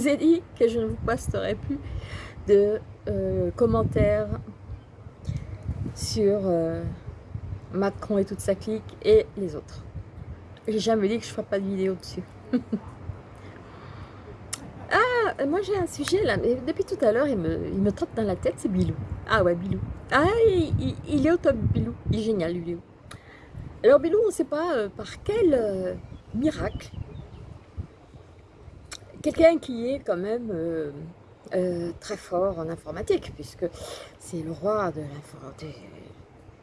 vous ai dit que je ne vous posterai plus de euh, commentaires sur euh, Macron et toute sa clique et les autres. J'ai jamais dit que je ne ferai pas de vidéo dessus. ah, moi j'ai un sujet là, mais depuis tout à l'heure, il me, il me trotte dans la tête, c'est Bilou. Ah ouais, Bilou. Ah, il, est au top, Bilou. Il est génial, Bilou. Alors Bilou, on ne sait pas euh, par quel miracle quelqu'un qui est quand même euh, euh, très fort en informatique, puisque c'est le roi de l'informatique.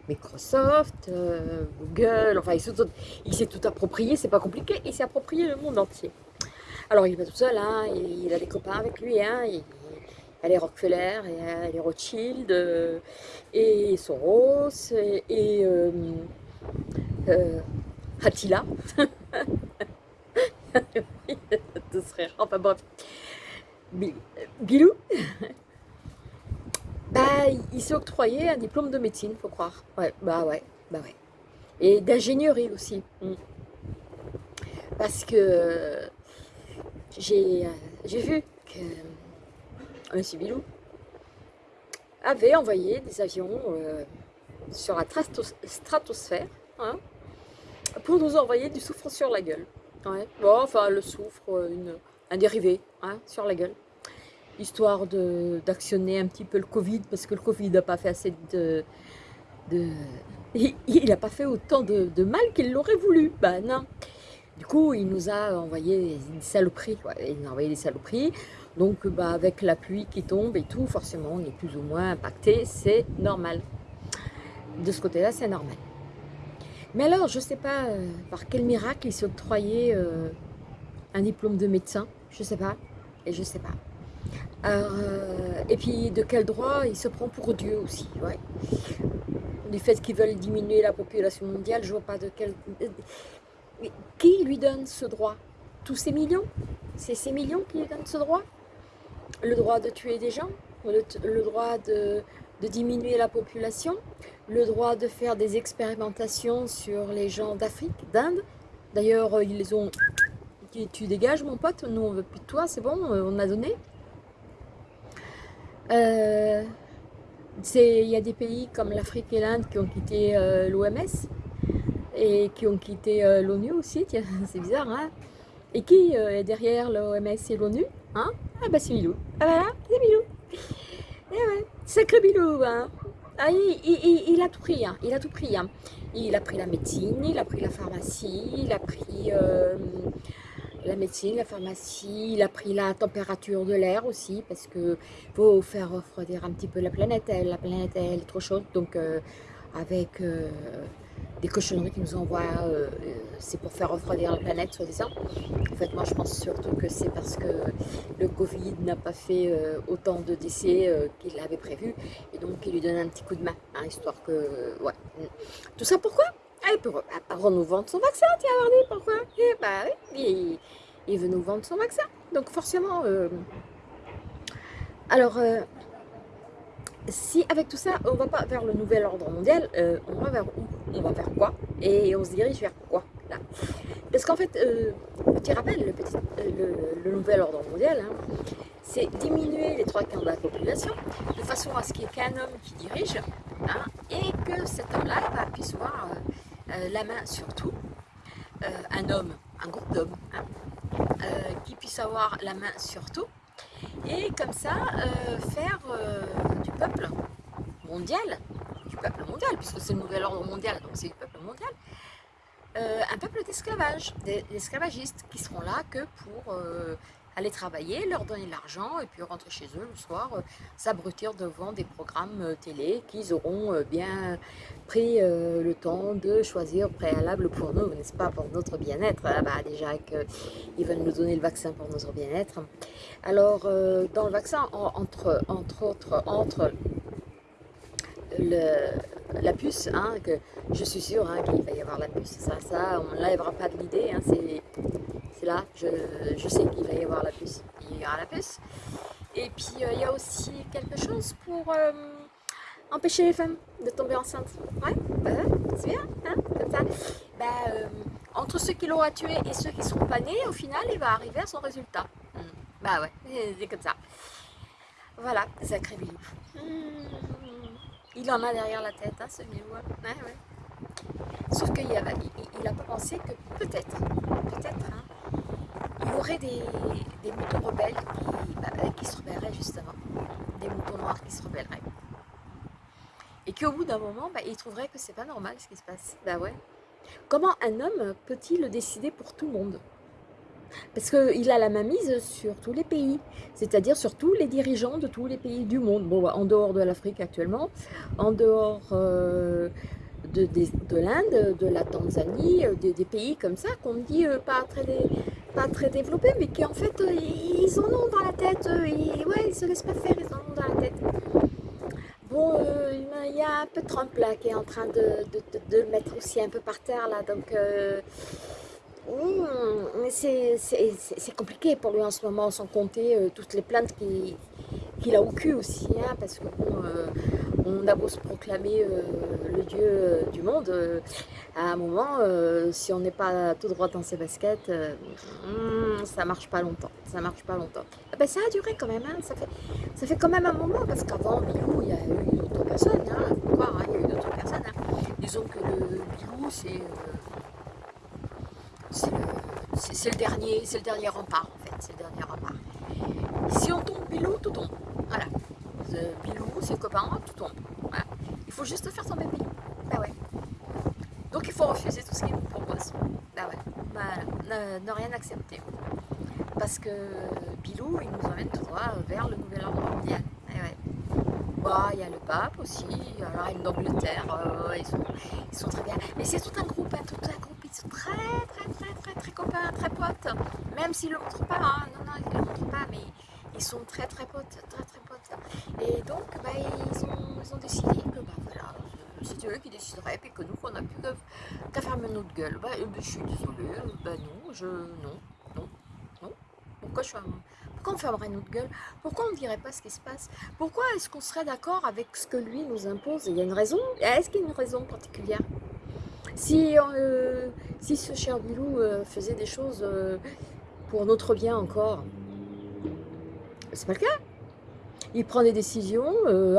Microsoft, euh, Google, enfin il s'est tout, approprié, c'est pas compliqué, il s'est approprié le monde entier. Alors il n'est pas tout seul, hein, il, a des copains avec lui, hein, il, a les Rockefeller, il a les Rothschild, et Soros, et, et Attila. Enfin bref. Bilou, bah, il s'est octroyé un diplôme de médecine, faut croire. Ouais, bah ouais, bah ouais. Et d'ingénierie aussi. Mm. Parce que j'ai vu que M. Bilou avait envoyé des avions euh, sur la stratosphère hein, pour nous envoyer du souffre sur la gueule. Bon, enfin, le soufre, euh, un dérivé hein, sur la gueule. Histoire d'actionner un petit peu le Covid, parce que le Covid n'a pas fait assez de... de il n'a pas fait autant de, mal qu'il l'aurait voulu. Ben non. Du coup, il nous a envoyé des saloperies. il nous a envoyé des saloperies. Donc, bah, avec la pluie qui tombe et tout, forcément, on est plus ou moins impacté. C'est normal. De ce côté-là, c'est normal. Mais alors, je ne sais pas euh, par quel miracle il octroyé euh, un diplôme de médecin, je ne sais pas, et je ne sais pas. Euh, et puis, de quel droit il se prend pour Dieu aussi, ouais. Du fait qu'ils veulent diminuer la population mondiale, je ne vois pas de quel... Qui lui donne ce droit? Tous ces millions? C'est ces millions qui lui donnent ce droit? Le droit de tuer des gens? Le droit de diminuer la population, le droit de faire des expérimentations sur les gens d'Afrique, d'Inde. D'ailleurs, euh, ils ont... Tu dégages mon pote, nous on veut plus de toi, c'est bon, euh, on a donné. Euh, il y a des pays comme l'Afrique et l'Inde qui ont quitté l'OMS et qui ont quitté l'ONU aussi, c'est bizarre, hein Et qui est derrière l'OMS et l'ONU hein? Ah bah c'est Milou, ah voilà, c'est Milou eh ouais, sacré Bilou, hein. Ah, il, a tout pris, hein. il a tout pris. Hein. Il a pris la médecine, il a pris la pharmacie, il a pris euh, la médecine, la pharmacie, il a pris la température de l'air aussi, parce que faut faire refroidir un petit peu la planète, la planète elle est trop chaude, donc euh, avec... Euh, des cochonneries qui nous envoient, euh, c'est pour faire refroidir la planète, soi-disant. En fait, moi, je pense surtout que c'est parce que le Covid n'a pas fait euh, autant de décès euh, qu'il avait prévu, et donc il lui donne un petit coup de main, hein, histoire que, ouais. Tout ça pourquoi? Eh, pour, pour, nous vendre son vaccin, tiens, Mardi, pourquoi? Eh, bah, il, il, veut nous vendre son vaccin. Donc forcément, alors, si avec tout ça, on ne va pas vers le nouvel ordre mondial, euh, on va vers où? On va vers quoi? Et on se dirige vers quoi là? Parce qu'en fait, euh, petit rappel, euh, le, nouvel ordre mondial, hein, c'est diminuer les trois quarts de la population de façon à ce qu'il n'y ait qu'un homme qui dirige hein, et que cet homme-là bah, puisse avoir la main sur tout. un homme, un groupe d'hommes, hein, qui puisse avoir la main sur tout et comme ça euh, faire euh, du peuple mondial, du peuple mondial, puisque c'est le nouvel ordre mondial, donc c'est du peuple mondial, euh, un peuple d'esclavage, d'esclavagistes qui seront là que pour aller travailler, leur donner l'argent et puis rentrer chez eux le soir, euh, s'abrutir devant des programmes euh, télé qu'ils auront euh, bien pris le temps de choisir préalable pour nous, n'est-ce pas, pour notre bien-être. Ah bah, déjà qu'ils veulent nous donner le vaccin pour notre bien-être. Alors, dans le vaccin, entre, entre autres, entre la puce, hein, que je suis sûre hein, qu'il va y avoir la puce, ça, ça on ne l'enlèvera pas de l'idée, hein, c'est je, sais qu'il va y avoir la puce, il y aura la puce. Et puis euh, il y a aussi quelque chose pour euh, empêcher les femmes de tomber enceintes. Ouais, bah, c'est bien, hein, comme ça. Bah, euh, en entre ceux qui l'aura tué et ceux qui ne sont pas nés, au final, il va arriver à son résultat. Hmm. Bah ouais, c'est comme ça. Voilà, sacré Bilou. Hmm. Il en a derrière la tête, hein, ce Bilou. Ouais, ouais. Sauf qu'il a, il, pensé que peut-être, peut-être, hein, il y aurait des, moutons rebelles qui, bah, qui se rebelleraient justement. Des moutons noirs qui se rebelleraient. Et qu'au bout d'un moment, bah, il trouverait que c'est pas normal ce qui se passe. Bah. Comment un homme peut-il décider pour tout le monde? Parce qu'il a la mise sur tous les pays, c'est-à-dire sur tous les dirigeants de tous les pays du monde. En dehors de l'Afrique actuellement, en dehors euh, de, de, l'Inde, de la Tanzanie, euh, des, pays comme ça qu'on dit euh, pas, très pas très développés, mais qui en fait, ils en ont dans la tête, ils, ouais, ils se laissent pas faire, ils en ont dans la tête. Bon, euh, il y a un peu Trump là qui est en train de, le mettre aussi un peu par terre là, donc euh, hmm, c'est compliqué pour lui en ce moment, sans compter euh, toutes les plaintes qu'il a au cul aussi, hein, parce que on a beau se proclamer le dieu du monde, à un moment, si on n'est pas tout droit dans ses baskets, hmm, ça marche pas longtemps, ça marche pas longtemps. Ah ben, ça a duré quand même, hein, ça fait ça fait quand même un moment, parce qu'avant Bilou, il y a eu d'autres personnes, hein, hein, il y a eu d'autres personnes. Disons que le Bilou, c'est euh, le, dernier, c'est le dernier rempart, en fait, c'est le dernier rempart. Si on tombe Bilou, tout tombe. Voilà. Bilou, ses copains, tout tombe. Il faut juste faire tomber Bilou. Bah ouais. Donc il faut refuser tout ce qu'il nous propose. Bah ouais. Voilà. Ne, rien accepter parce que Bilou, il nous emmène tout droit vers le nouvel ordre mondial. Bah, il y a le pape aussi, alors il d'Angleterre, euh, ils, sont, ils, sont, très bien. Mais c'est tout un groupe, hein, tout un groupe, ils sont très très très très très copains, très potes, même s'ils ne le montrent pas, hein. non non, ils ne le montrent pas, mais ils sont très très potes, très très potes. Et donc, bah, ils, ont, décidé que bah, voilà, c'est eux qui décideraient, et que nous, on n'a plus qu'à fermer notre gueule. Bah, je suis désolée, bah non, je, non, non, non. Pourquoi, je Pourquoi on fermerait notre gueule? Pourquoi on ne dirait pas ce qui se passe? Pourquoi est-ce qu'on serait d'accord avec ce que lui nous impose? Il y a une raison? Est-ce qu'il y a une raison particulière? Si, euh, si ce cher Bilou euh, faisait des choses euh, pour notre bien encore, c'est pas le cas. Il prend des décisions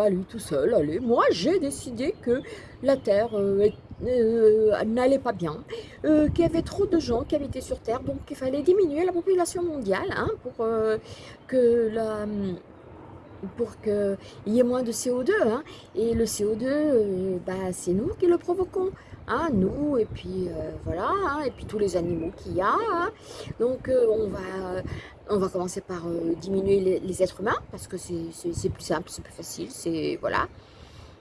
à lui tout seul. Allez, moi j'ai décidé que la Terre est euh, n'allait pas bien, euh, qu'il y avait trop de gens qui habitaient sur Terre, donc il fallait diminuer la population mondiale hein, pour euh, que pour qu'il y ait moins de CO2. Hein. Et le CO2, bah, c'est nous qui le provoquons. Hein, nous, et puis voilà, hein, et puis tous les animaux qu'il y a. Hein. Donc on, va, on va commencer par diminuer les, êtres humains, parce que c'est plus simple, c'est plus facile, c'est voilà.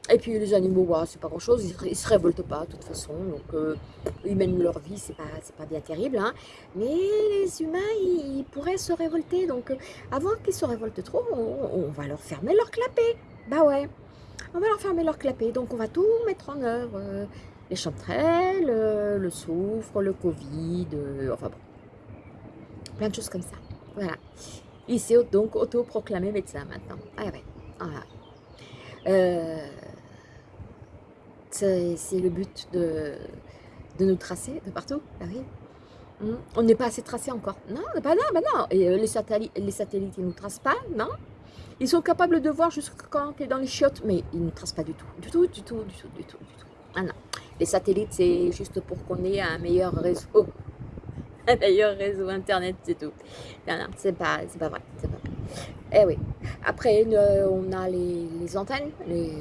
Et puis les animaux, bah, c'est pas grand chose, ils, ne se révoltent pas de toute façon, donc euh, ils mènent leur vie, c'est pas, pas bien terrible. Mais les humains, ils, pourraient se révolter, donc euh, avant qu'ils se révoltent trop, on, va leur fermer leur clapet. Bah ouais, on va leur fermer leur clapet, donc on va tout mettre en œuvre. Euh, les chanterelles, le soufre, le Covid, enfin bon, plein de choses comme ça. Voilà. Il s'est donc autoproclamé médecin maintenant. Ah ouais, ah. C'est le but de, nous tracer de partout. Ah oui. Hmm. On n'est pas assez tracé encore. Non, bah non, bah non. Et euh, les satellites, les satellites, ils ne nous tracent pas, non. Ils sont capables de voir jusqu'à quand tu es dans les chiottes, mais ils ne nous tracent pas du tout. Du tout, du tout, du tout, du tout, du tout. Ah non. Les satellites, c'est juste pour qu'on ait un meilleur réseau. Un meilleur réseau Internet, c'est tout. Non, non, c'est pas, vrai. C'est pas vrai. Eh oui. Après, on a les, antennes, les,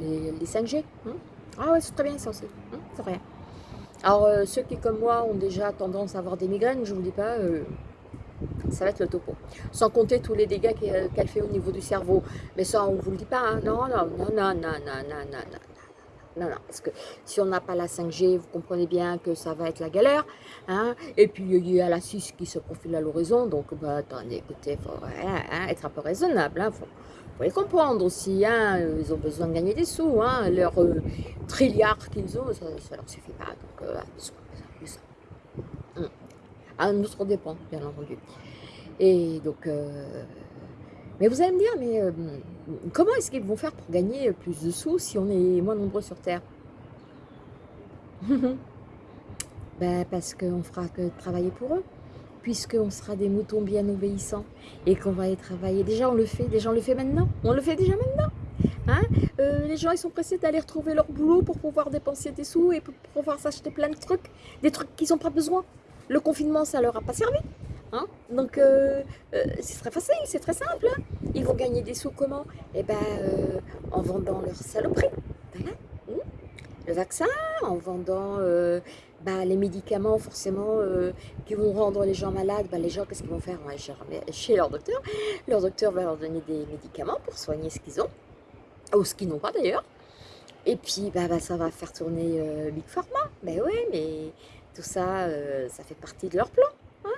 les, 5G. Hein. Ah ouais, c'est très bien ça aussi. Hein, c'est vrai. Alors, euh, ceux qui, comme moi, ont déjà tendance à avoir des migraines, je ne vous dis pas, euh, ça va être le topo. Sans compter tous les dégâts qu'elle fait au niveau du cerveau. Mais ça, on vous le dit pas. Hein. Non, non, non, non, non, non, non, non non. Non, parce que si on n'a pas la 5G, vous comprenez bien que ça va être la galère. Hein. Et puis, il y a la 6 qui se profile à l'horizon. Donc, bah, attendez, écoutez, il faut hein, être un peu raisonnable. Hein, faut, les comprendre aussi, hein, ils ont besoin de gagner des sous, hein, leur euh, trilliard qu'ils ont, ça, ne leur suffit pas, donc euh, ça. Hum. À notre dépend, bien entendu. Et donc, euh, mais vous allez me dire, mais comment est-ce qu'ils vont faire pour gagner plus de sous si on est moins nombreux sur Terre Ben Parce qu'on fera que travailler pour eux, puisqu'on sera des moutons bien obéissants et qu'on va y travailler. Déjà, on le fait, déjà, on le fait maintenant. On le fait déjà maintenant. Hein euh, les gens, ils sont pressés d'aller retrouver leur boulot pour pouvoir dépenser des sous et pour pouvoir s'acheter plein de trucs, des trucs qu'ils n'ont pas besoin. Le confinement, ça leur a pas servi. Hein Donc, euh, euh, c'est très facile, c'est très simple. Hein. Ils vont gagner des sous comment? Eh ben, en vendant leur saloperie. Voilà. Mmh. Le vaccin, en vendant bah, les médicaments, forcément, qui vont rendre les gens malades. Bah, les gens, qu'est-ce qu'ils vont faire? Chez leur docteur. Leur docteur va leur donner des médicaments pour soigner ce qu'ils ont ou ce qu'ils n'ont pas d'ailleurs. Et puis, bah, ça va faire tourner euh, Big Pharma. Ben oui, mais tout ça, euh, ça fait partie de leur plan. Hein.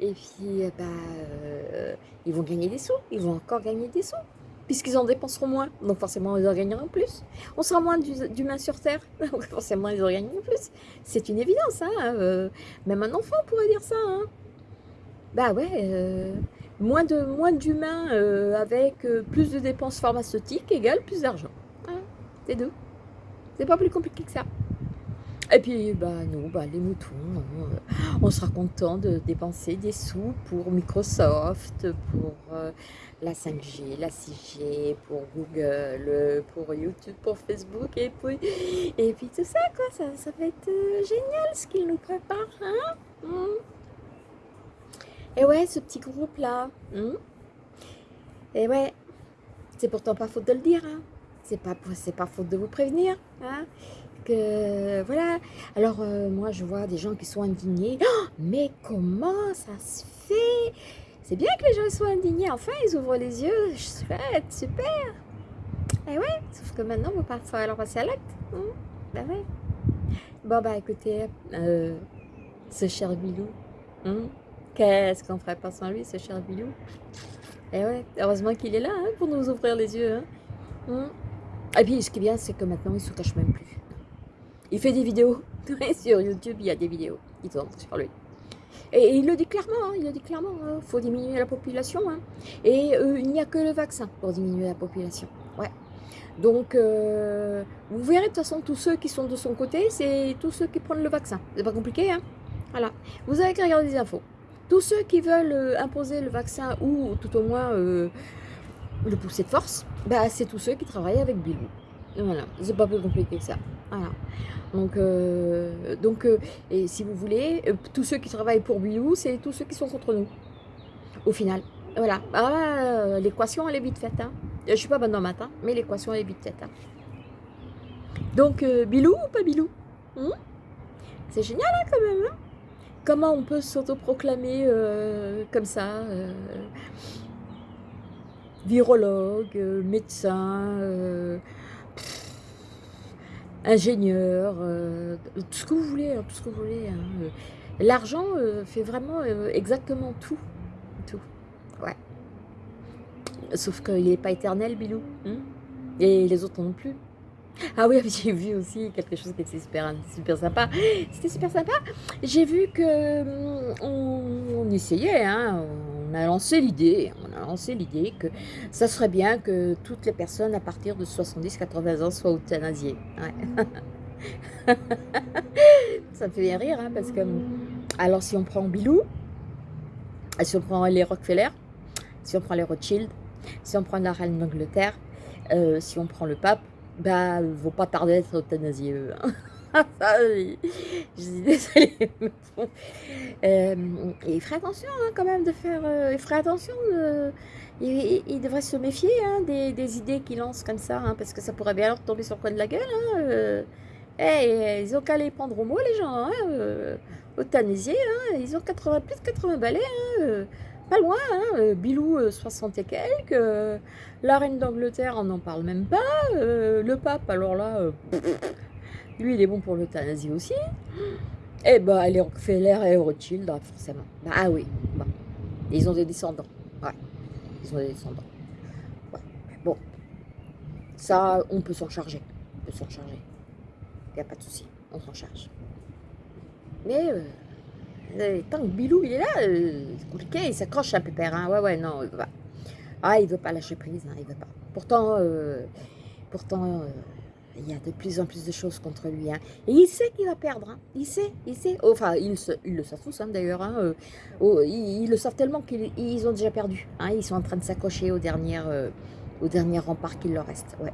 Et puis, bah, euh, ils vont gagner des sous. Ils vont encore gagner des sous. Puisqu'ils en dépenseront moins. Donc forcément, ils en gagneront plus. On sera moins d'humains sur Terre. Donc forcément, ils en gagneront plus. C'est une évidence. Hein. même un enfant pourrait dire ça. Hein. Bah ouais moins de moins d'humains euh, avec euh, plus de dépenses pharmaceutiques égale plus d'argent. Hein, c'est deux. C'est pas plus compliqué que ça. Et puis, bah, nous, bah, les moutons, hein, on sera content de dépenser des sous pour Microsoft, pour euh, la 5G, la 6G, pour Google, pour YouTube, pour Facebook, et puis, et puis tout ça, quoi. Ça, ça va être génial ce qu'ils nous préparent, hein hmm. Et ouais, ce petit groupe-là. Hmm? et ouais, c'est pourtant pas faute de le dire. Hein. C'est pas, pas faute de vous prévenir. Hein, voilà. Alors, euh, moi, je vois des gens qui sont indignés. Oh, mais comment ça se fait? C'est bien que les gens soient indignés. Enfin, ils ouvrent les yeux. Super. Et ouais, sauf que maintenant, il va falloir passer à l'acte. Hein? Ben ouais. Bon, bah écoutez, euh, ce cher Bilou. Qu'est-ce qu'on ferait pas sans lui, ce cher Bilou? Et eh ouais, heureusement qu'il est là hein, pour nous ouvrir les yeux. Hein? Et puis, ce qui est bien, c'est que maintenant, il se cache même plus. Il fait des vidéos. sur YouTube, il y a des vidéos qui tournent sur lui. Et, il le dit clairement, hein, il le dit clairement, il faut diminuer la population. Et euh, il n'y a que le vaccin pour diminuer la population. Ouais. Donc, euh, vous verrez de toute façon, tous ceux qui sont de son côté, c'est tous ceux qui prennent le vaccin. C'est pas compliqué, hein Voilà. Vous avez qu'à regarder des infos. Tous ceux qui veulent euh, imposer le vaccin ou tout au moins le pousser de force, bah, c'est tous ceux qui travaillent avec Bilou. Voilà, c'est pas plus compliqué que ça. Voilà. Donc, euh, donc et si vous voulez, tous ceux qui travaillent pour Bilou, c'est tous ceux qui sont contre nous. Au final. Voilà. Ah, l'équation, elle est vite faite. Hein. Je suis pas bonne dans matin, mais l'équation, elle est vite faite. Hein. Donc, Bilou ou pas Bilou hmm? C'est génial hein, quand même. Hein Comment on peut s'autoproclamer euh, comme ça euh, Virologue, euh, médecin, ingénieur, tout ce que vous voulez, hein, tout ce que vous voulez. Hein, l'argent fait vraiment exactement tout. Tout. Ouais. Sauf qu'il n'est pas éternel, Bilou. Hein. et les autres non plus. Ah oui, j'ai vu aussi quelque chose qui était super, super sympa. C'était super sympa. J'ai vu que hum, on, essayait, hein, a lancé l'idée, on a lancé l'idée que ça serait bien que toutes les personnes à partir de 70-80 ans soient euthanasiées. ça me fait bien rire, hein, parce que alors si on prend Bilou, si on prend les Rockefeller, si on prend les Rothschild, si on prend la reine d'Angleterre, euh, si on prend le pape, bah, ne vont pas tarder à être euthanasiés, eux. Hein. je suis désolée. euh, il ferait attention hein, quand même de faire. Euh, il ferait attention. De, il, devrait se méfier hein, des, idées qu'il lance comme ça, hein, parce que ça pourrait bien leur tomber sur le coin de la gueule. Euh. hey, ils ont qu'à les prendre au mot, les gens. Euh, hein, ils ont 80, plus de 80 balais. Euh pas loin, hein, euh, Bilou, 60 euh, et quelques, euh, la reine d'Angleterre, on n'en parle même pas, le pape, alors là, lui, il est bon pour l'euthanasie aussi, et eh bah, les Rockefeller et Rothschild, hein, forcément, bah ah oui, ils ont des descendants, ouais, ils ont des descendants, bon, ça, on peut s'en charger, on peut s'en charger, il n'y a pas de souci, on s'en charge, mais... Euh, tant que Bilou il est là, euh, c'est compliqué, il s'accroche un peu père. Hein. Ouais, ouais, non, il veut. Ah, il veut pas lâcher prise, hein, il veut pas. Pourtant, euh, pourtant il y a de plus en plus de choses contre lui. Hein. Et il sait qu'il va perdre. Hein. Il sait, il sait. Enfin, ils, le savent tous hein, d'ailleurs. Euh, oh, ils, le savent tellement qu'ils ont déjà perdu. Ils sont en train de s'accrocher au dernier, euh, au dernier rempart qu'il leur reste. Ouais.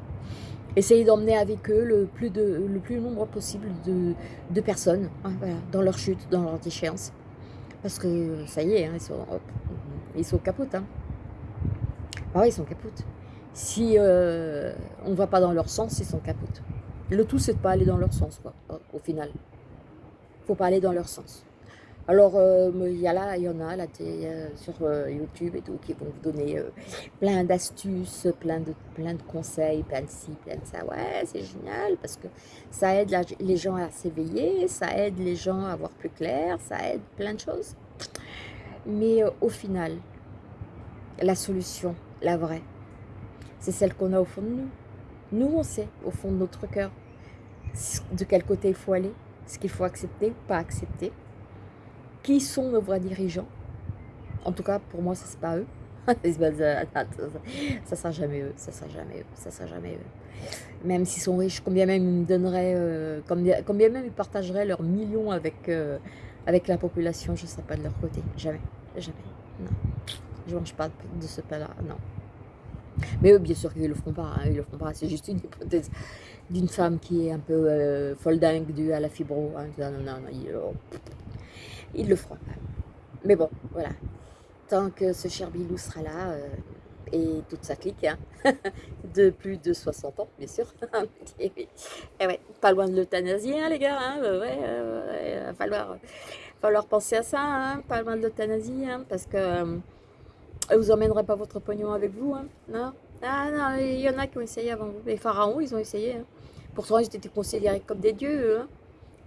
Essayez d'emmener avec eux le plus, de, le plus nombre possible de, personnes dans leur chute, dans leur déchéance. Parce que ça y est, ils sont, hop, ils sont capotes. Ah oui, ils sont capotes. Si euh, on ne va pas dans leur sens, ils sont capotes. Le tout, c'est de ne pas aller dans leur sens, quoi, au final. Il faut pas aller dans leur sens. Alors, euh, il y, là, il y en a euh, sur YouTube et tout, qui vont vous donner plein d'astuces, plein de, plein de conseils, plein de ci, plein de ça. Ouais, c'est génial parce que ça aide les gens à s'éveiller, ça aide les gens à voir plus clair, ça aide plein de choses. Mais au final, la solution, la vraie, c'est celle qu'on a au fond de nous. Nous, on sait, au fond de notre cœur, de quel côté il faut aller, ce qu'il faut accepter ou pas accepter. Qui sont nos vrais dirigeants? En tout cas, pour moi, ça c'est pas eux. ça sera jamais eux, ça sera jamais eux, ça sera jamais eux. Même s'ils sont riches, combien même ils donneraient, euh, combien, combien, même ils partageraient leurs millions avec, euh, avec la population, je ne serai pas de leur côté. Jamais, jamais, non. Je mange pas de ce pain-là, non. Mais eux, bien sûr qu'ils ne le feront pas, hein, ils le feront pas. C'est juste une hypothèse d'une femme qui est un peu euh, folle dingue due à la fibro. Hein. Ils, le feront. Mais bon, voilà. Tant que ce cher Bilou sera là, euh, et toute sa clique, hein, de plus de 60 ans, bien sûr. et eh ouais, pas loin de l'euthanasie, les gars. Hein, ouais, il va falloir, falloir penser à ça, pas loin de l'euthanasie, parce que euh, vous emmènerez pas votre pognon avec vous, hein Non? Ah non, il y en a qui ont essayé avant vous. Les pharaons, ils ont essayé. Hein. Pourtant, ils étaient considérés comme des dieux, hein.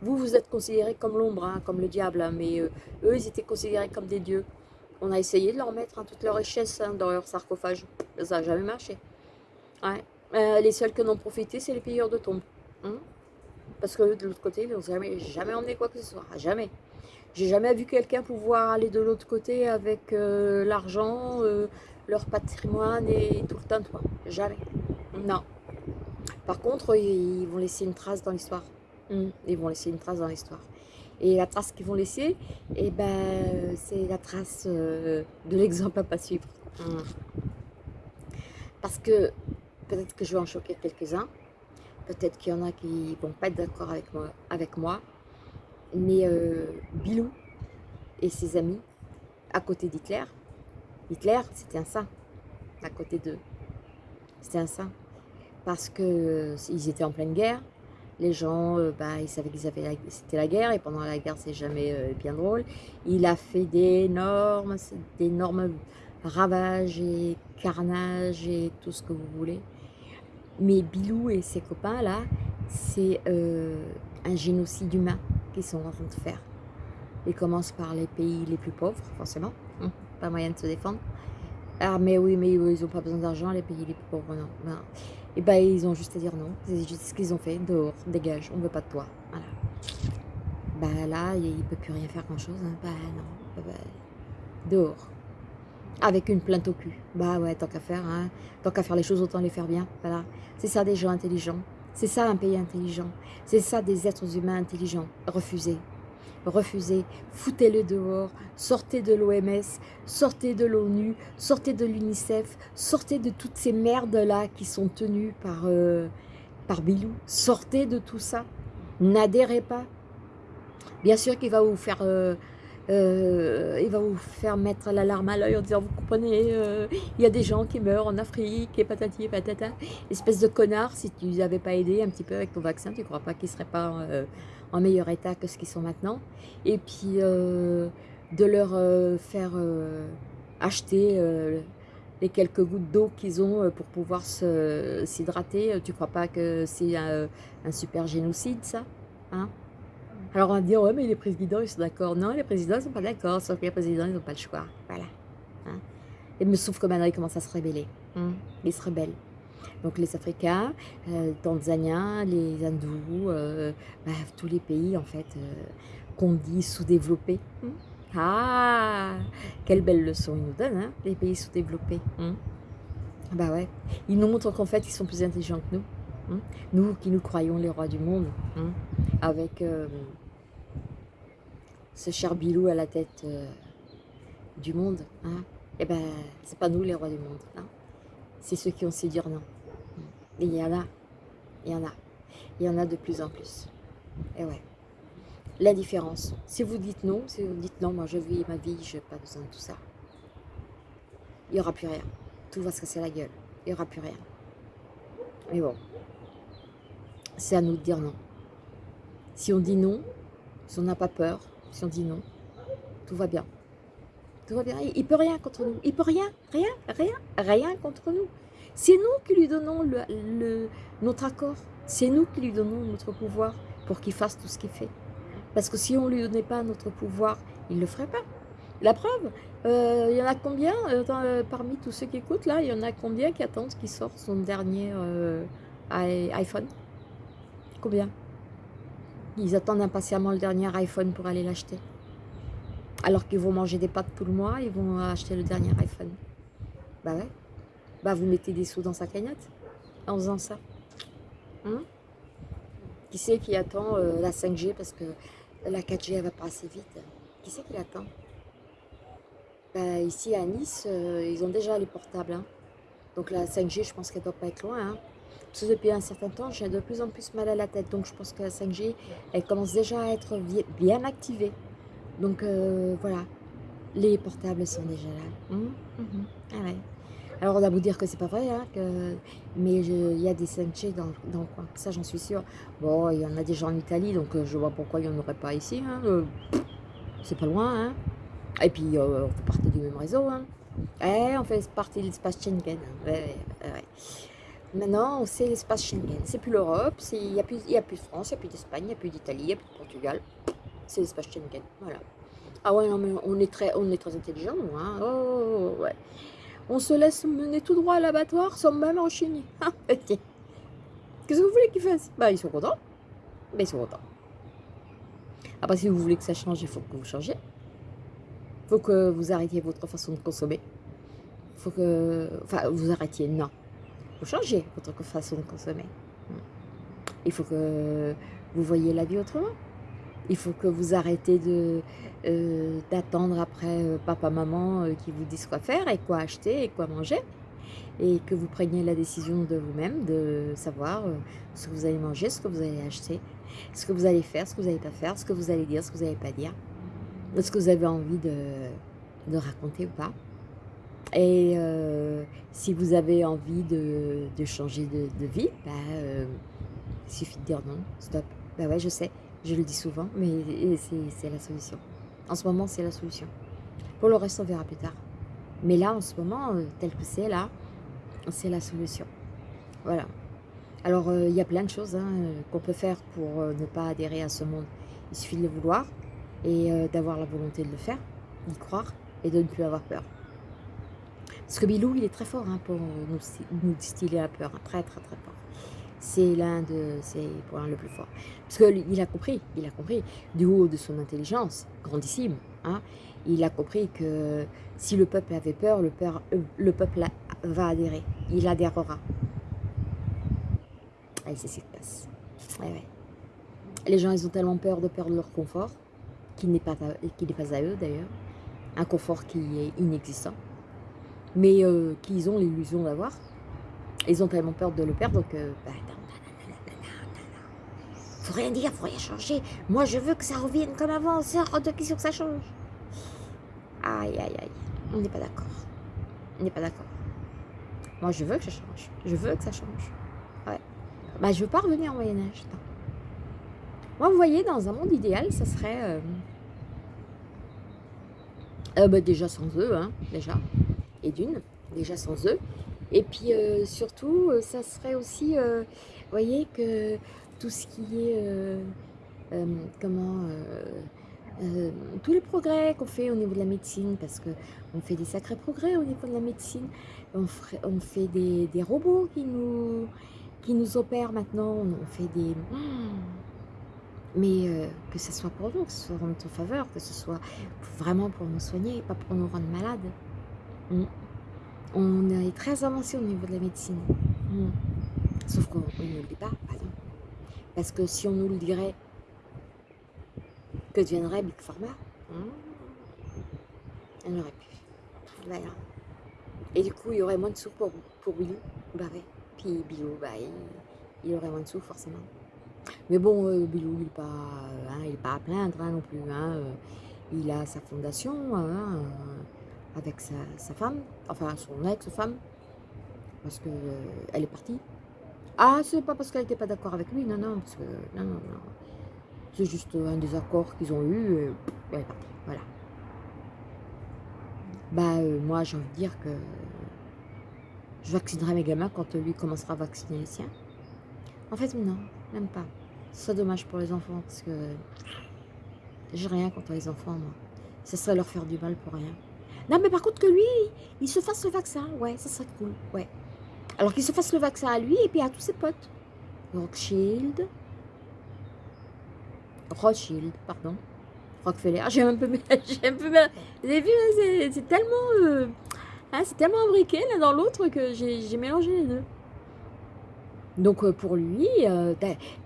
Vous, vous êtes considérés comme l'ombre, hein, comme le diable, hein, mais euh, eux, ils étaient considérés comme des dieux. On a essayé de leur mettre toute leur richesse dans leur sarcophage. Ça n'a jamais marché. Euh, les seuls qui en ont profité, c'est les pilleurs de tombes. Parce que de l'autre côté, ils n'ont jamais, jamais emmené quoi que ce soit. Jamais. J'ai jamais vu quelqu'un pouvoir aller de l'autre côté avec euh, l'argent, euh, leur patrimoine et tout le temps. Jamais. Non. Par contre, ils vont laisser une trace dans l'histoire. Hmm. Ils vont laisser une trace dans l'histoire. Et la trace qu'ils vont laisser, eh ben, c'est la trace euh, de l'exemple à pas suivre. Hmm. Parce que peut-être que je vais en choquer quelques-uns. Peut-être qu'il y en a qui ne vont pas être d'accord avec moi, avec moi mais euh, Bilou et ses amis, à côté d'Hitler, Hitler, c'était un saint, à côté d'eux. C'était un saint. Parce qu'ils euh, étaient en pleine guerre. Les gens, euh, bah, ils savaient qu'ils avaient c'était la guerre. Et pendant la guerre, c'est jamais bien drôle. Il a fait d'énormes, ravages et carnages et tout ce que vous voulez. Mais Bilou et ses copains, là, c'est un génocide humain sont en train de faire. Ils commencent par les pays les plus pauvres, forcément. Hum, pas moyen de se défendre. Ah, mais oui, mais ils n'ont pas besoin d'argent, les pays les plus pauvres, non. Et ben, ils ont juste à dire non. C'est juste ce qu'ils ont fait. Dehors, dégage, on veut pas de toi. Voilà. Bah là, il ne peut plus rien faire grand-chose. Hein. Bah non. Bah, dehors. Avec une plainte au cul. Bah ouais, tant qu'à faire. Hein. Tant qu'à faire les choses, autant les faire bien. Voilà. C'est ça des gens intelligents. C'est ça un pays intelligent. C'est ça des êtres humains intelligents. Refusez. Refusez. Foutez-le dehors. Sortez de l'OMS. Sortez de l'ONU. Sortez de l'UNICEF. Sortez de toutes ces merdes-là qui sont tenues par, euh, par Bilou. Sortez de tout ça. N'adhérez pas. Bien sûr qu'il va vous faire... Euh, euh, il va vous faire mettre l'alarme à l'œil en disant, vous comprenez, euh, il y a des gens qui meurent en Afrique, et patati et patata. Espèce de connard, si tu les avais pas aidés un petit peu avec ton vaccin, tu ne crois pas qu'ils ne seraient pas euh, en meilleur état que ce qu'ils sont maintenant. Et puis, de leur faire acheter les quelques gouttes d'eau qu'ils ont pour pouvoir s'hydrater. Tu ne crois pas que c'est un, un, super génocide, ça hein? Alors on va dire, ouais, mais les présidents, ils sont d'accord. Non, les présidents, ils ne sont pas d'accord, sauf que les présidents, ils n'ont pas le choix. Voilà. Hein. Et me sauf que maintenant, ils commencent à se rébeller. Hein. Ils se rebellent. Donc les Africains, euh, Tanzaniens, les Hindous, euh, bah, tous les pays, en fait, euh, qu'on dit sous-développés. Hein. Ah, quelle belle leçon ils nous donnent, hein, les pays sous-développés. Bah ouais, ils nous montrent qu'en fait, ils sont plus intelligents que nous. Hein? nous qui nous croyons les rois du monde, hein, avec euh, ce cher Bilou à la tête euh, du monde, hein, et eh ben c'est pas nous les rois du monde, hein? c'est ceux qui ont su dire non. Et il y en a, il y en a, il y en a de plus en plus. Et ouais, la différence. Si vous dites non, si vous dites non, moi je vis ma vie, je n'ai pas besoin de tout ça. Il n'y aura plus rien. Tout va se casser la gueule. Il n'y aura plus rien. Mais bon, c'est à nous de dire non. Si on dit non, si on n'a pas peur, si on dit non, tout va bien. Tout va bien. Il ne peut rien contre nous. Il peut rien, rien, rien, rien contre nous. C'est nous qui lui donnons notre accord. C'est nous qui lui donnons notre pouvoir pour qu'il fasse tout ce qu'il fait. Parce que si on ne lui donnait pas notre pouvoir, il ne le ferait pas. La preuve, euh, il y en a combien euh, euh, parmi tous ceux qui écoutent là, il y en a combien qui attendent qu'il sorte son dernier iPhone? Combien Ils attendent impatiemment le dernier iPhone pour aller l'acheter. Alors qu'ils vont manger des pâtes tout le mois, ils vont acheter le dernier iPhone. Bah ouais. Bah vous mettez des sous dans sa cagnotte en faisant ça. Hein qui c'est qui attend la 5G parce que la 4G elle va pas assez vite Qui c'est qui l'attend bah, Ici à Nice, euh, ils ont déjà les portables. Hein. Donc la 5G, je pense qu'elle doit pas être loin. Hein. Depuis un certain temps, j'ai de plus en plus mal à la tête. Donc je pense que la 5G, elle commence déjà à être bien activée. Donc euh, voilà, les portables sont déjà là. Hum, hum. Ah. Alors on a vous dire que c'est pas vrai, hein, que... mais il y a des 5G dans, dans, le coin, ça j'en suis sûre. Bon, il y en a déjà en Italie, donc euh, je vois pourquoi il n'y en aurait pas ici. Hein, euh, c'est pas loin. Hein. Et puis on fait partie du même réseau. Hein. Eh, on fait partie de l'espace Schengen. Maintenant, c'est l'espace Schengen. C'est plus l'Europe, il n'y a, plus, de France, il n'y a plus d'Espagne, il n'y a plus d'Italie, il n'y a plus de Portugal. C'est l'espace Schengen. Voilà. Ah ouais, non, mais on est très, on est très intelligents, nous. Hein. Oh, ouais. On se laisse mener tout droit à l'abattoir sans même enchaîner. Ah, Qu'est-ce que vous voulez qu'ils fassent Bah, ils sont contents. Mais ils sont contents. Après, si vous voulez que ça change, il faut que vous changiez. Il faut que vous arrêtiez votre façon de consommer. Il faut que... Enfin, vous arrêtiez, non. Vous changez votre façon de consommer. Il faut que vous voyez la vie autrement. Il faut que vous arrêtez euh, d'attendre après euh, papa, maman euh, qui vous disent quoi faire et quoi acheter et quoi manger. Et que vous preniez la décision de vous-même de savoir ce que vous allez manger, ce que vous allez acheter, ce que vous allez faire, ce que vous n'allez pas faire, ce que vous allez dire, ce que vous n'allez pas dire, ce que vous avez envie de, raconter ou pas. Et si vous avez envie de, changer de, vie, bah, il suffit de dire non, stop. Bah ouais, je sais, je le dis souvent, mais c'est la solution. En ce moment, c'est la solution. Pour le reste, on verra plus tard. Mais là, en ce moment, euh, tel que c'est là, c'est la solution. Voilà. Alors, euh, il y a plein de choses hein, qu'on peut faire pour euh, ne pas adhérer à ce monde. Il suffit de le vouloir et d'avoir la volonté de le faire, d'y croire et de ne plus avoir peur. Parce que Bilou, il est très fort hein, pour nous, distiller la peur. Hein. Très, très, très fort c'est l'un de ses points le plus fort. Parce qu'il a compris, il a compris, du haut de son intelligence, grandissime, hein, il a compris que si le peuple avait peur, le, euh, le peuple va adhérer, il adhérera. Et c'est ce qui se passe. Les gens, ils ont tellement peur de perdre leur confort, qui n'est pas, pas à eux d'ailleurs, un confort qui est inexistant, mais euh, qu'ils ont l'illusion d'avoir, ils ont tellement peur de le perdre que... Bah, faut rien dire, faut rien changer. Moi, je veux que ça revienne comme avant. C'est hors de question que ça change. Aïe, aïe, aïe. On n'est pas d'accord. On n'est pas d'accord. Moi, je veux que ça change. Je veux que ça change. Ouais. Bah, je veux pas revenir en Moyen-Âge. Moi, vous voyez, dans un monde idéal, ça serait... Euh, euh, bah, déjà sans eux, hein, déjà. D'une, déjà sans eux. Et puis euh, surtout, euh, ça serait aussi, euh, vous voyez, que tout ce qui est, comment, tous les progrès qu'on fait au niveau de la médecine, parce qu'on fait des sacrés progrès au niveau de la médecine, on, fait des, robots qui nous, qui nous opèrent maintenant, on fait des... Mais que ce soit pour nous, que ce soit en notre faveur, que ce soit vraiment pour nous soigner, pas pour nous rendre malades. Mm. On est très avancé au niveau de la médecine. Hmm. Sauf qu'on ne le dit pas. Parce que si on nous le dirait, que deviendrait Big Pharma? Hmm, Elle aurait pu. Et du coup, il y aurait moins de sous pour, pour Bilou. Bah. Puis Bilou, bah, il, aurait moins de sous forcément. Mais bon, euh, Bilou, il n'est pas, hein, pas à plaindre hein, non plus. Hein, il a sa fondation avec sa, femme, enfin son ex-femme, parce qu'elle elle est partie. Ah, c'est pas parce qu'elle n'était pas d'accord avec lui, non, non, parce que, non, non, non. C'est juste un désaccord qu'ils ont eu, et elle est partie, voilà. Bah, moi, j'ai envie de dire que je vaccinerai mes gamins quand lui commencera à vacciner les siens. En fait, non, même pas. C'est dommage pour les enfants, parce que j'ai rien contre les enfants, moi. Ce serait leur faire du mal pour rien. Non, mais par contre que lui, il se fasse le vaccin, ouais, ça serait cool, ouais. Alors qu'il se fasse le vaccin à lui et puis à tous ses potes. Rothschild. Rothschild, pardon. Rockefeller. J'ai un peu... J'ai un peu... Vous avez vu, hein, c'est tellement... Euh, hein, c'est tellement imbriqué l'un dans l'autre que j'ai mélangé les deux. Donc euh, pour lui, euh,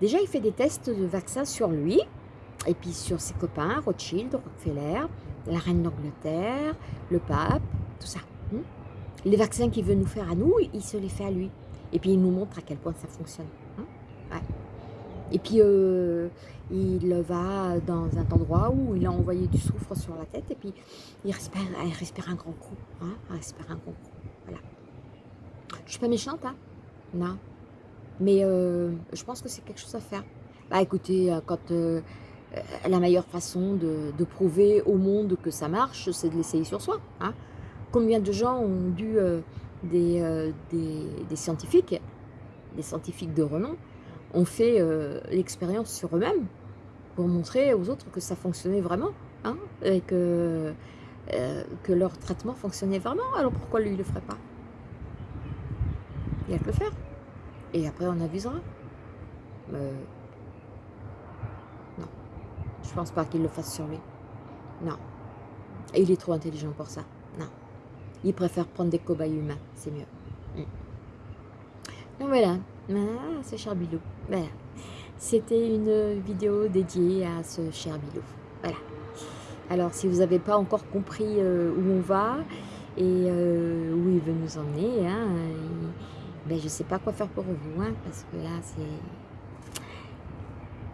déjà il fait des tests de vaccin sur lui, et puis sur ses copains, Rothschild, Rockefeller, la reine d'Angleterre, le pape, tout ça. Hmm. les vaccins qu'il veut nous faire à nous, il se les fait à lui. Et puis il nous montre à quel point ça fonctionne. Hein. Et puis euh, il va dans un endroit où il a envoyé du soufre sur la tête et puis il respire, il respire un grand coup. Hein, il respire un grand coup. Voilà. Je suis pas méchante, hein Non. Mais euh, je pense que c'est quelque chose à faire. Bah écoutez, euh, quand euh, la meilleure façon de, prouver au monde que ça marche, c'est de l'essayer sur soi. Hein. Combien de gens ont dû des, des, scientifiques, des scientifiques de renom, ont fait l'expérience sur eux-mêmes pour montrer aux autres que ça fonctionnait vraiment, hein, et que, leur traitement fonctionnait vraiment. Alors pourquoi lui, il ne le ferait pas? Il a que le faire. Et après, on avisera. Je pense pas qu'il le fasse sur lui. Non. Il est trop intelligent pour ça. Non. Il préfère prendre des cobayes humains. C'est mieux. Mm. Donc voilà. Ah, ce cher Bilou. Voilà. C'était une vidéo dédiée à ce cher Bilou. Voilà. Alors, si vous n'avez pas encore compris euh, où on va et euh, où il veut nous emmener, hein, ben, je ne sais pas quoi faire pour vous, hein, parce que là, c'est...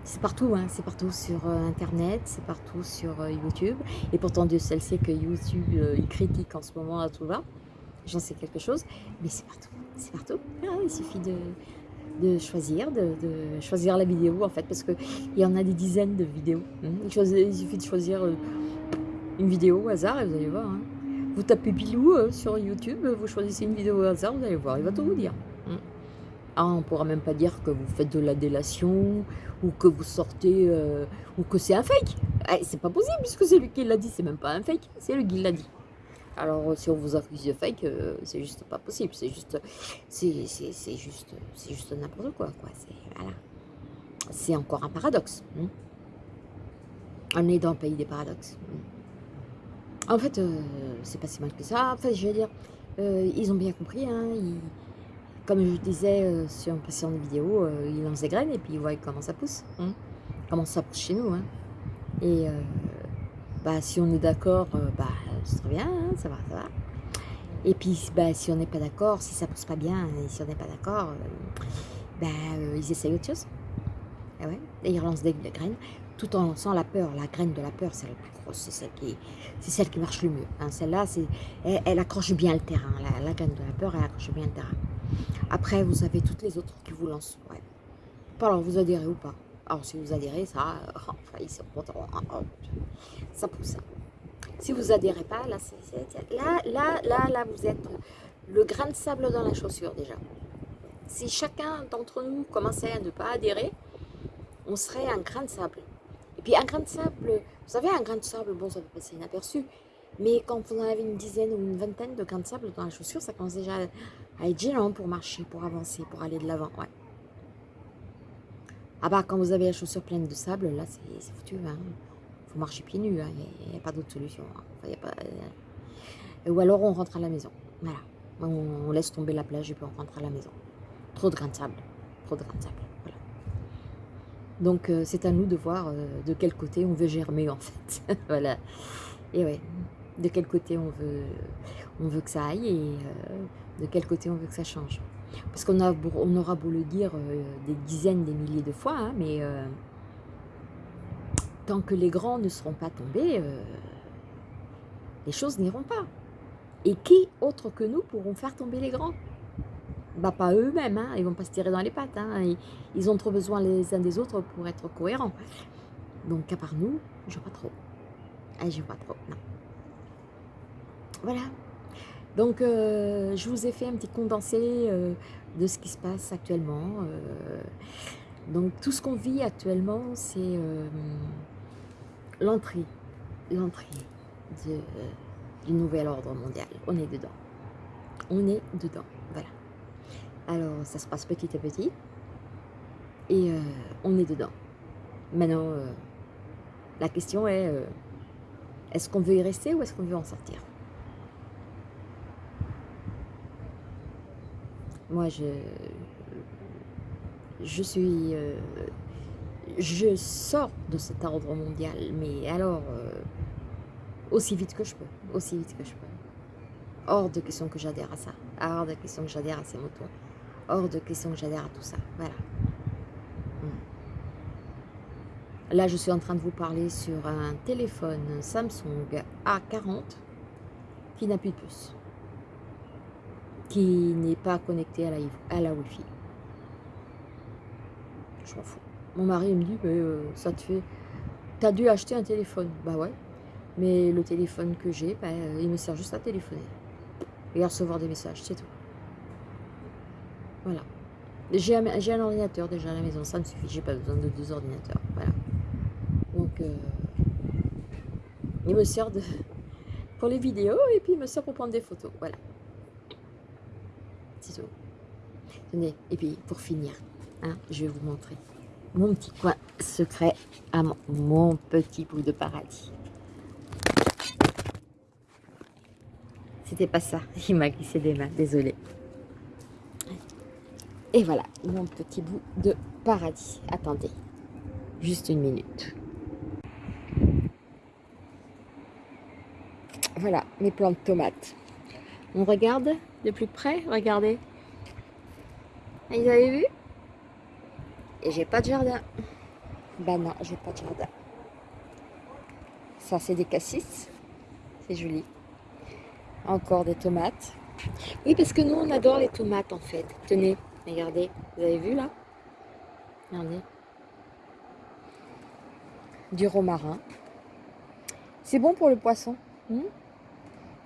C'est partout, hein, c'est partout sur euh, Internet, c'est partout sur euh, YouTube. Et pourtant, Dieu seul sait que YouTube, euh, critique en ce moment à tout va. J'en sais quelque chose, mais c'est partout, c'est partout. Ah, il suffit de, de choisir, de, choisir la vidéo, en fait, parce qu'il y en a des dizaines de vidéos. Hein. Il, suffit de choisir une vidéo au hasard et vous allez voir. Hein. Vous tapez Bilou sur YouTube, vous choisissez une vidéo au hasard, vous allez voir, il va tout vous dire. Ah, on ne pourra même pas dire que vous faites de la délation, ou que vous sortez, euh, ou que c'est un fake. Eh, c'est pas possible, puisque c'est lui qui l'a dit, c'est même pas un fake, c'est lui qui l'a dit. Alors, si on vous accuse de fake, euh, c'est juste pas possible, c'est juste, c'est juste, c'est juste n'importe quoi, quoi. Voilà. C'est encore un paradoxe. Hein. On est dans le pays des paradoxes. Hein. En fait, euh, c'est pas si mal que ça. En fait, je veux dire, euh, ils ont bien compris. Hein, comme je disais euh, sur une précédente vidéo, ils lancent des graines et puis ils voient comment ça pousse. Hein, comment ça pousse chez nous. Hein. Et bah, si on est d'accord, bah, c'est très bien, hein, ça va, ça va. Et puis, bah, si on n'est pas d'accord, si ça pousse pas bien, et si on n'est pas d'accord, bah, ils essayent autre chose. Et, ah ouais, et ils relancent des graines tout en lançant la peur. La graine de la peur, c'est la plus grosse, c'est celle qui, celle qui marche le mieux. Celle-là, elle, elle, accroche bien le terrain. La, graine de la peur, elle accroche bien le terrain. Après, vous avez toutes les autres qui vous lancent. Ouais. Alors, vous adhérez ou pas Alors, si vous adhérez, ça, ils sont contents. Ça pousse. Si vous adhérez pas, là, là, là, là, là, vous êtes le grain de sable dans la chaussure déjà. Si chacun d'entre nous commençait à ne pas adhérer, on serait un grain de sable. Et puis un grain de sable, vous savez, un grain de sable, bon, ça peut passer inaperçu. Mais quand vous en avez une dizaine ou une vingtaine de grains de sable dans la chaussure, ça commence déjà à être gênant pour marcher, pour avancer, pour aller de l'avant. Ouais. Ah bah, quand vous avez la chaussure pleine de sable, là, c'est foutu. Hein. faut marcher pieds nus, hein. il n'y a, pas d'autre solution. Hein. euh, Ou alors on rentre à la maison. Voilà. On, laisse tomber la plage et puis on rentre à la maison. Trop de grains de sable. trop de grains de sable. Donc euh, c'est à nous de voir euh, de quel côté on veut germer en fait. voilà. Et ouais, de quel côté on veut, que ça aille et de quel côté on veut que ça change. Parce qu'on on aura beau le dire des dizaines, des milliers de fois, hein, mais tant que les grands ne seront pas tombés, les choses n'iront pas. Et qui, autre que nous, pourront faire tomber les grands? Bah, Pas eux-mêmes, hein. ils ne vont pas se tirer dans les pattes. Hein. Ils, ont trop besoin les uns des autres pour être cohérents. Donc, à part nous, je vois pas trop. Ah, je vois pas trop. Voilà. Donc, euh, je vous ai fait un petit condensé euh, de ce qui se passe actuellement. Euh. donc, tout ce qu'on vit actuellement, c'est l'entrée. L'entrée du nouvel ordre mondial. On est dedans. On est dedans. Voilà. Alors, ça se passe petit à petit. Et on est dedans. Maintenant, la question est, est-ce qu'on veut y rester ou est-ce qu'on veut en sortir? Moi, je, je suis... je sors de cet ordre mondial, mais alors aussi vite que je peux, aussi vite que je peux. Hors de question que j'adhère à ça, hors de question que j'adhère à ces motos, hors de question que j'adhère à tout ça, voilà. Hmm. Là, je suis en train de vous parler sur un téléphone Samsung A40 qui n'a plus de puce, qui n'est pas connecté à la, Wi-Fi. Je m'en fous. Mon mari me dit, mais euh, ça te fait... T'as dû acheter un téléphone. Bah ouais, mais le téléphone que j'ai, bah, il me sert juste à téléphoner. Et à recevoir des messages, c'est tout. Voilà. J'ai un, ordinateur déjà à la maison, ça me suffit, j'ai pas besoin de deux ordinateurs. Voilà. Donc, euh, il me sert pour les vidéos et puis il me sert pour prendre des photos. Voilà. Tenez, et puis pour finir, hein, je vais vous montrer mon petit coin secret à mon petit bout de paradis. C'était pas ça. Il m'a glissé des mains. Désolé. Et voilà, mon petit bout de paradis. Attendez. Juste une minute. Voilà, mes plantes de tomates. On regarde de plus près. Regardez. Vous avez vu? Et j'ai pas de jardin. Bah non, j'ai pas de jardin. Ça, c'est des cassis. C'est joli. Encore des tomates. Oui, parce que nous, on adore les tomates, en fait. Tenez, regardez. Vous avez vu, là? Regardez. Du romarin. C'est bon pour le poisson. Hmm?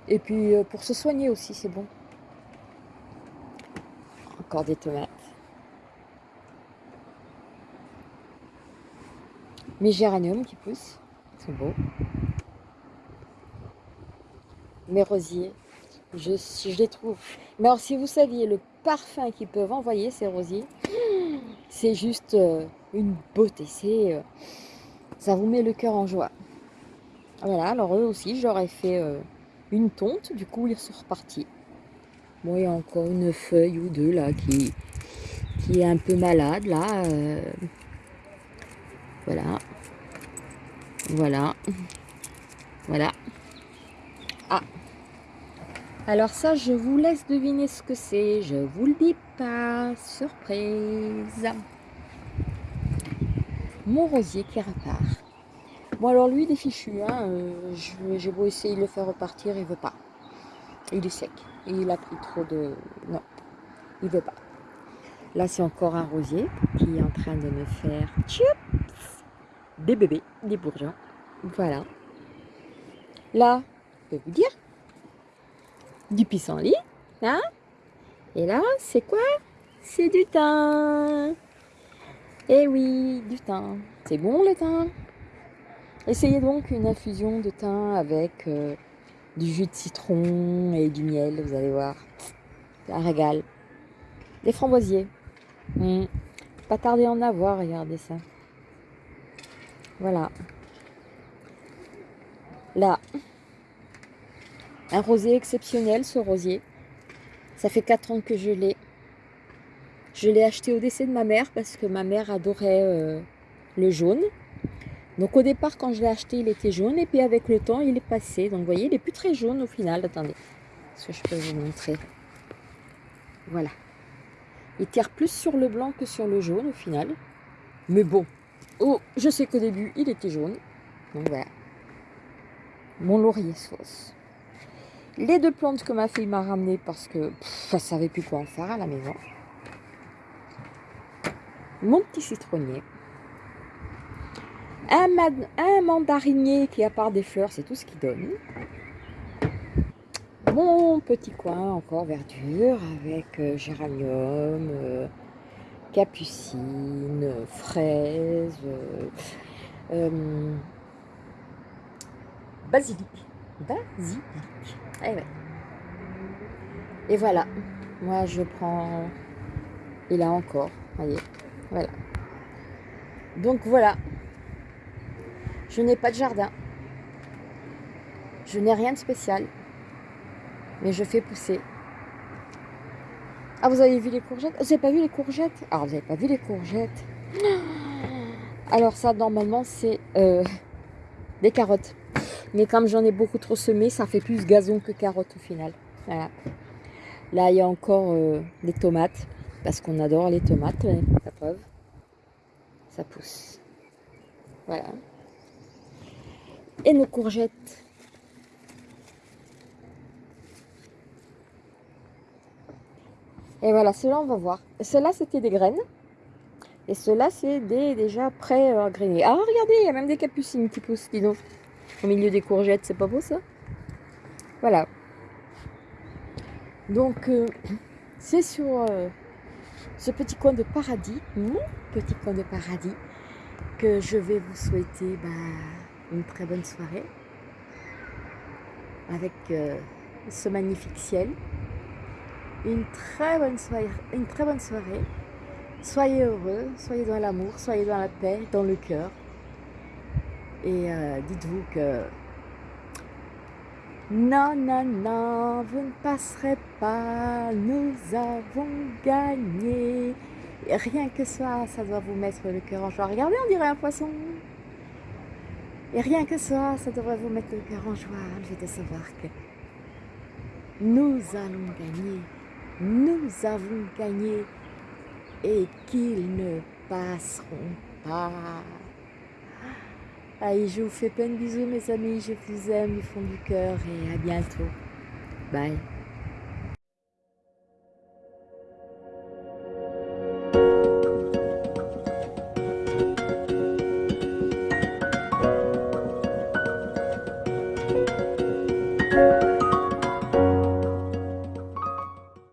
Et puis, euh, pour se soigner aussi, c'est bon. Des tomates. Mes géraniums qui poussent. Sont beaux mes rosiers. Je, les trouve. Mais alors, si vous saviez le parfum qu'ils peuvent envoyer, ces rosiers, c'est juste euh, une beauté. Euh, ça vous met le cœur en joie. Voilà, alors eux aussi, j'aurais fait euh, une tonte. Du coup, ils sont repartis. Bon, il y a encore une feuille ou deux là qui, est un peu malade là. voilà. Voilà. Voilà. Ah, alors ça, je vous laisse deviner ce que c'est. Je vous le dis pas. Surprise. Mon rosier qui repart. Bon alors lui, il est fichu. Hein. Euh, j'ai beau essayer de le faire repartir, il veut pas. Il est sec. Il a pris trop de... Non, il veut pas. Là, c'est encore un rosier qui est en train de me faire des bébés, des bourgeons. Voilà. Là, je peux vous dire, du pissenlit, là. Hein Et là, c'est quoi? C'est du thym. Eh oui, du thym. C'est bon le thym? Essayez donc une infusion de thym avec euh, du jus de citron et du miel, vous allez voir. Un régal. Des framboisiers. Hmm. Pas tarder à en avoir, regardez ça. Voilà. Là, un rosier exceptionnel, ce rosier. Ça fait 4 ans que je l'ai. Je l'ai acheté au décès de ma mère parce que ma mère adorait euh, le jaune. Donc au départ, quand je l'ai acheté, il était jaune. Et puis avec le temps, il est passé. Donc vous voyez, il n'est plus très jaune au final. Attendez, est-ce que je peux vous montrer? Voilà. Il tire plus sur le blanc que sur le jaune au final. Mais bon, oh, je sais qu'au début, il était jaune. Donc voilà. Mon laurier sauce. Les deux plantes que ma fille m'a ramenées parce que elle ne savait plus quoi en faire à la maison. Mon petit citronnier. Un, mandarinier qui, part des fleurs, c'est tout ce qu'il donne. Mon petit coin encore verdure avec euh, géranium, euh, capucine, fraise, euh, basilic. Basilic. Eh Et voilà. Moi, je prends... Et là encore, voyez. Voilà. Donc voilà. Je n'ai pas de jardin. Je n'ai rien de spécial. Mais je fais pousser. Ah, vous avez vu les courgettes? Vous n'avez pas vu les courgettes? Ah, vous n'avez pas vu les courgettes? Alors ça, normalement, c'est euh, des carottes. Mais comme j'en ai beaucoup trop semé, ça fait plus gazon que carottes au final. Voilà. Là, il y a encore euh, des tomates. Parce qu'on adore les tomates, la preuve. Ça pousse. Voilà. Et nos courgettes. Et voilà, cela on va voir. Cela c'était des graines. Et cela c'est des déjà prêts à grainer. Ah regardez, il y a même des capucines qui poussent, dis donc. Au milieu des courgettes, c'est pas beau ça? Voilà. Donc, euh, c'est sur euh, ce petit coin de paradis, mon petit coin de paradis, que je vais vous souhaiter bah, une très bonne soirée avec euh, ce magnifique ciel. Une très bonne soirée. Soyez heureux, soyez dans l'amour, soyez dans la paix, dans le cœur. Et euh, dites-vous que non, non, non, vous ne passerez pas, nous avons gagné. Rien que ça, ça doit vous mettre le cœur en joie. Regardez, on dirait un poisson. Et rien que ça, ça devrait vous mettre le cœur en joie. Je vais te savoir que nous allons gagner. Nous avons gagné. Et qu'ils ne passeront pas. Allez, je vous fais plein de bisous mes amis, je vous aime du fond du cœur et à bientôt. Bye.